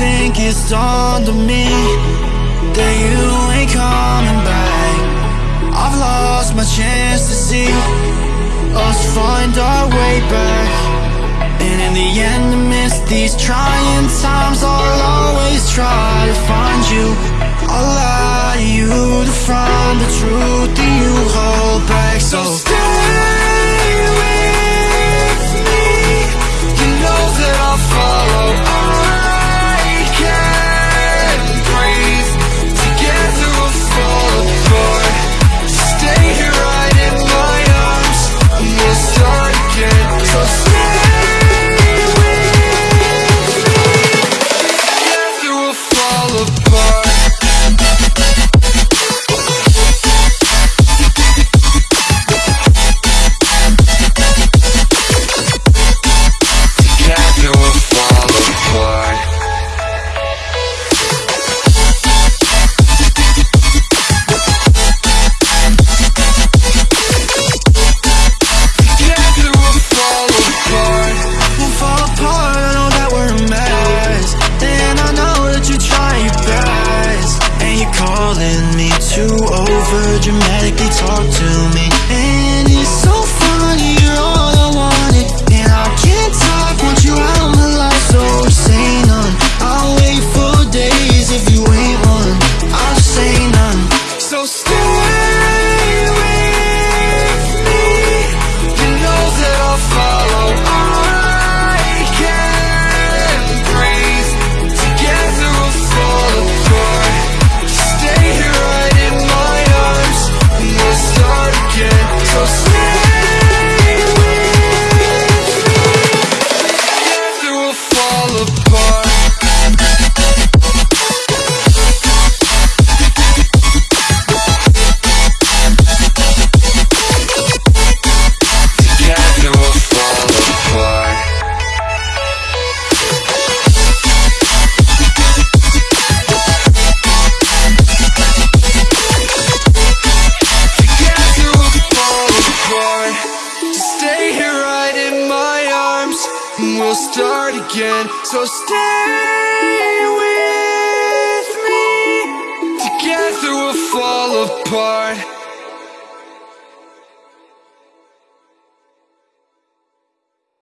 think it's on me That you ain't coming back. I've lost my chance to see Us find our way back. And in the end amidst these trying times I'll always try to find you. I'll lie to you to find the truth calling me to over dramatically talk to me And it's so funny, you're all I wanted And I can't talk, want you out of my life So say none, I'll wait for days if you ain't one. I'll say none. So stay we'll start again. So stay with me. Together we'll fall apart